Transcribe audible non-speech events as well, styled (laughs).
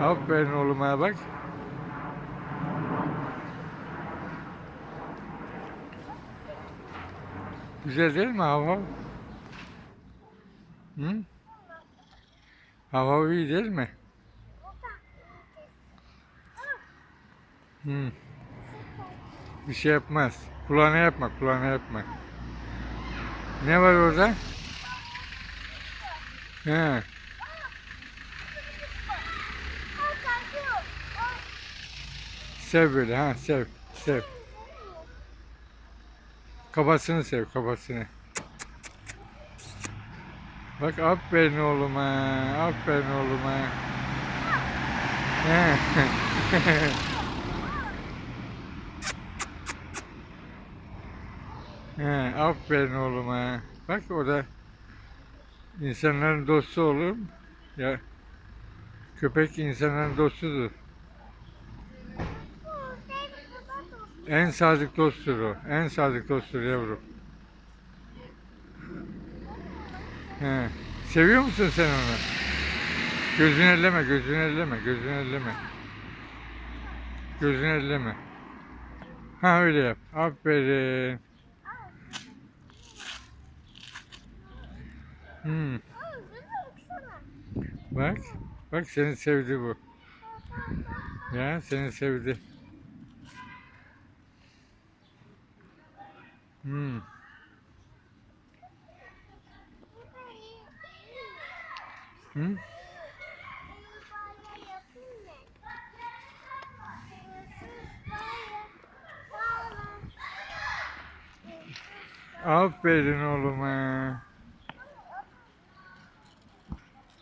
Aferin oğluma bak. Güzel değil mi hava? Hı? Hava iyi değil mi? Hı. Bir şey yapmaz. Kulağına yapma, kulağına yapma. Ne var orada? He. Sev böyle ha sev sev. Kafasını sev kafasını. Bak aferin oğluma aferin oğluma. (laughs) He. Aferin oğluma. Bak o da insanların dostu olur. Ya köpek insanların dostudur. En sadık dosttur o. En sadık dosttur yavrum. He. Seviyor musun sen onu? Gözünü elleme, gözünü elleme, gözünü elleme. Gözünü elleme. Ha öyle yap. Aferin. Hmm. Bak. Bak seni sevdi bu. Ya seni sevdi. Hmm. Hı? Aferin oğluma.